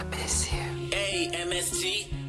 I miss you. A-M-S-T